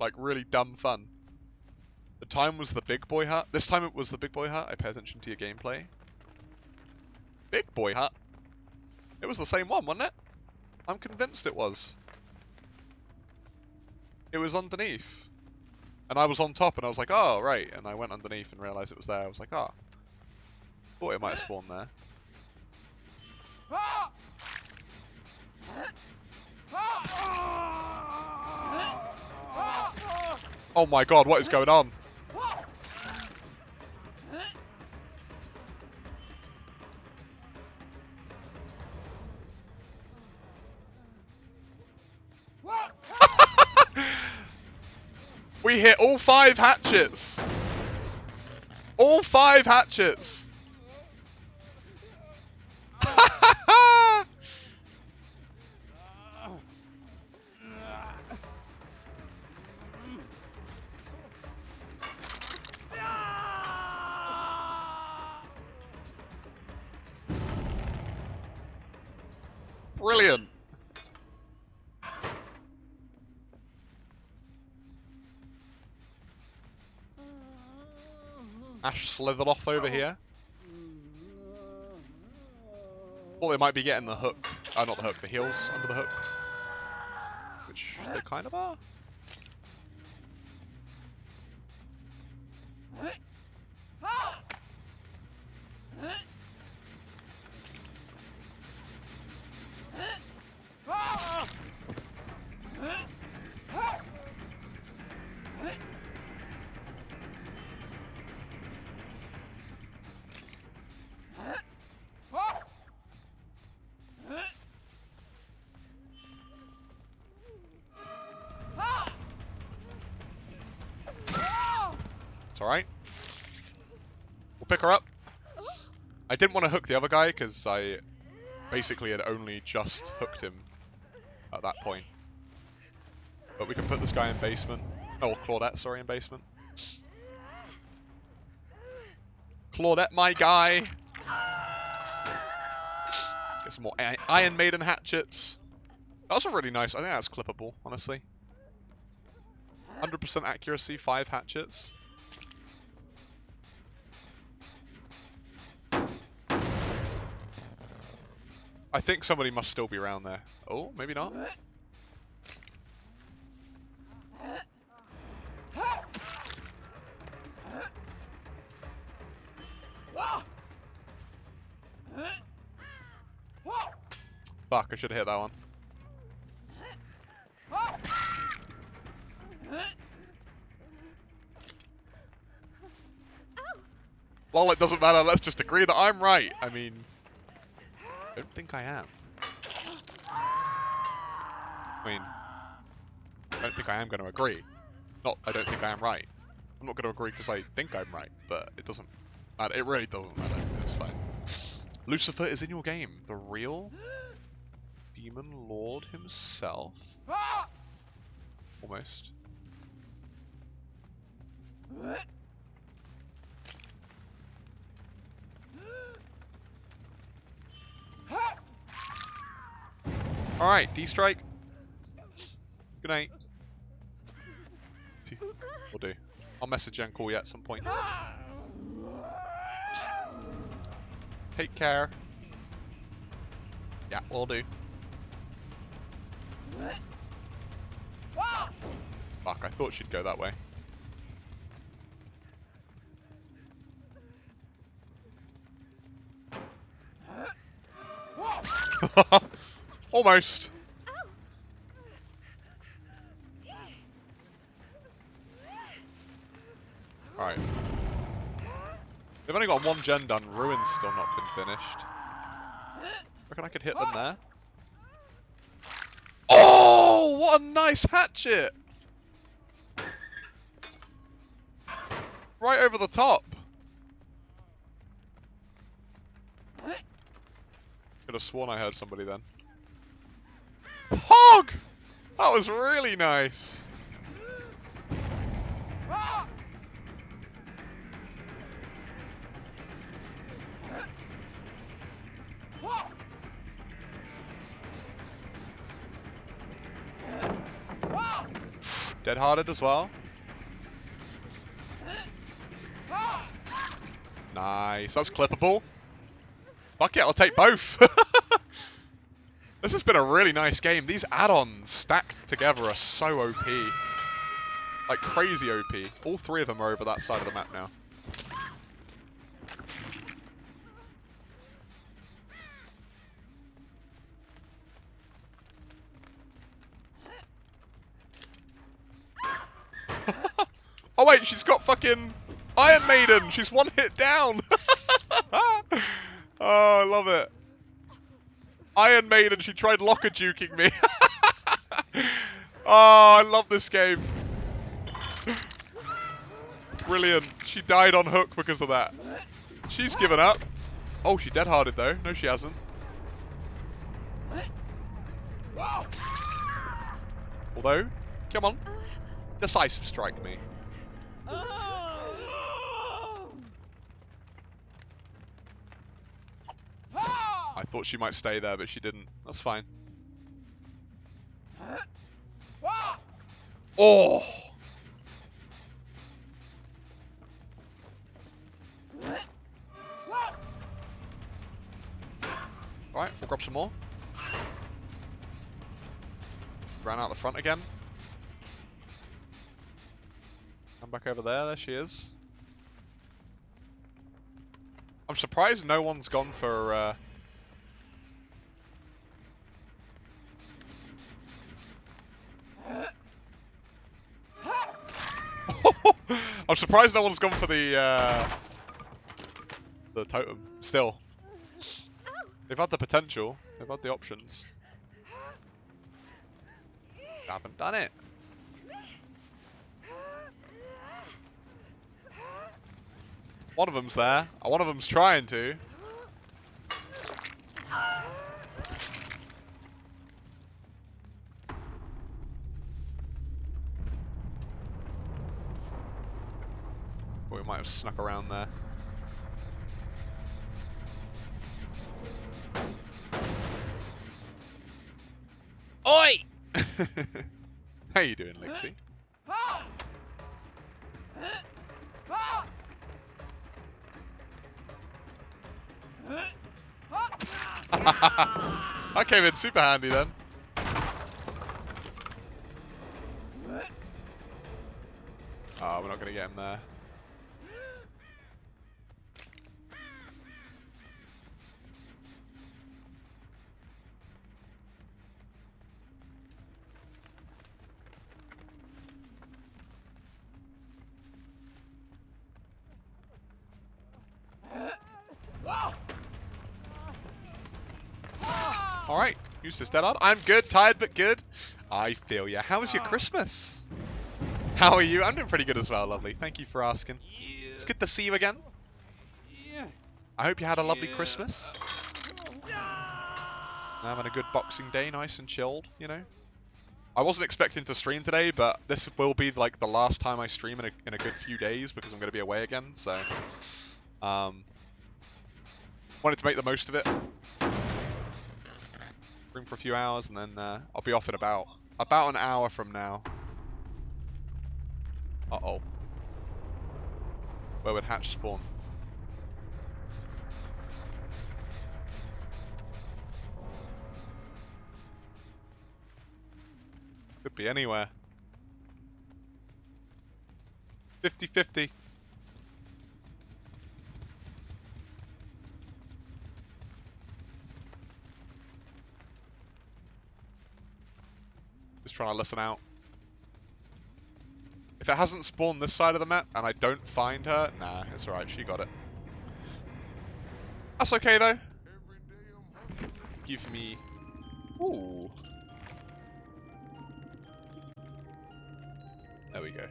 Like really dumb fun. The time was the big boy hat. This time it was the big boy hat. I pay attention to your gameplay. Big boy hat? It was the same one, wasn't it? I'm convinced it was. It was underneath. And I was on top and I was like, oh, right. And I went underneath and realised it was there. I was like, oh. Thought it might have spawned there. Ah! Ah! Ah! Oh my god, what is going on? we hit all five hatchets! All five hatchets! Ash slithered off over here. Thought they might be getting the hook. Oh, not the hook, the heels under the hook. Which they kind of are. Alright. We'll pick her up. I didn't want to hook the other guy because I basically had only just hooked him at that point. But we can put this guy in basement. Oh, Claudette, sorry, in basement. Claudette, my guy! Get some more Iron Maiden hatchets. That was a really nice, I think that's clippable, honestly. 100% accuracy, 5 hatchets. I think somebody must still be around there. Oh, maybe not. Fuck, I should have hit that one. Well, it doesn't matter, let's just agree that I'm right. I mean... I don't think I am. I mean, I don't think I am going to agree. Not, I don't think I am right. I'm not going to agree because I think I'm right, but it doesn't matter. It really doesn't matter. It's fine. Lucifer is in your game. The real Demon Lord himself. Ah! Almost. Alright, D-Strike. Good night. Will do. I'll message and call you at some point. Take care. Yeah, we'll do. Fuck, I thought she'd go that way. Almost. Alright. They've only got one gen done, Ruin's still not been finished. Reckon I could hit them there? Oh, what a nice hatchet! Right over the top. Could have sworn I heard somebody then. Hog! That was really nice. Dead hearted as well. Nice. That's clippable. Fuck it, I'll take both. this has been a really nice game. These add-ons stacked together are so OP. Like crazy OP. All three of them are over that side of the map now. oh wait, she's got fucking Iron Maiden! She's one hit down! oh, I love it. Iron Maiden, she tried locker juking me. oh, I love this game. Brilliant. She died on hook because of that. She's given up. Oh, she dead-hearted though. No, she hasn't. Although, come on. Decisive strike me. Oh. I thought she might stay there, but she didn't. That's fine. Oh! Right, we'll grab some more. Ran out the front again. Come back over there, there she is. I'm surprised no one's gone for uh, I'm surprised no one's gone for the uh, the totem. Still, they've had the potential. They've had the options. Haven't done it. One of them's there. One of them's trying to. We might have snuck around there. Oi! How you doing, Lixie? I came in super handy then. Oh, we're not going to get him there. Alright, Eustace dead on. I'm good, tired but good. I feel ya. How was your Christmas? How are you? I'm doing pretty good as well, lovely. Thank you for asking. Yeah. It's good to see you again. Yeah. I hope you had a lovely Yeah. Christmas. Having a good Boxing Day, nice and chilled, you know. I wasn't expecting to stream today, but this will be like the last time I stream in a, in a good few days because I'm going to be away again, so... Um, wanted to make the most of it. Stream for a few hours and then uh, I'll be off in about, about an hour from now. Uh-oh. Where would Hatch spawn? Could be anywhere. 50-50. Trying to listen out. If it hasn't spawned this side of the map and I don't find her, nah, it's alright, she got it. That's okay though. Give me... Ooh. There we go.